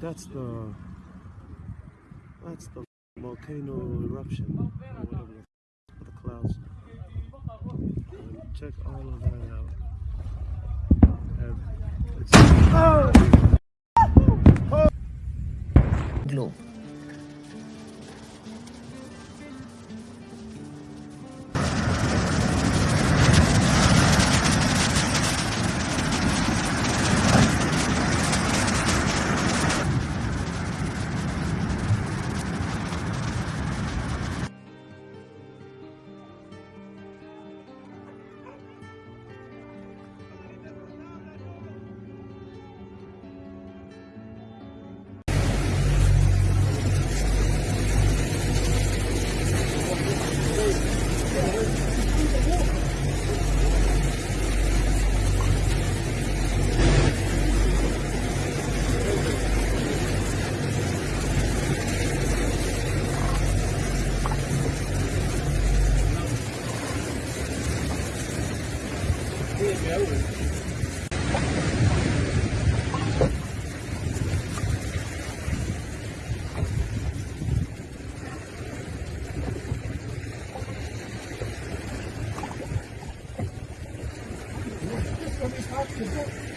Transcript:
that's the that's the volcano eruption or whatever the, f- the clouds. And check all of that out. And it's oh! Globe. It's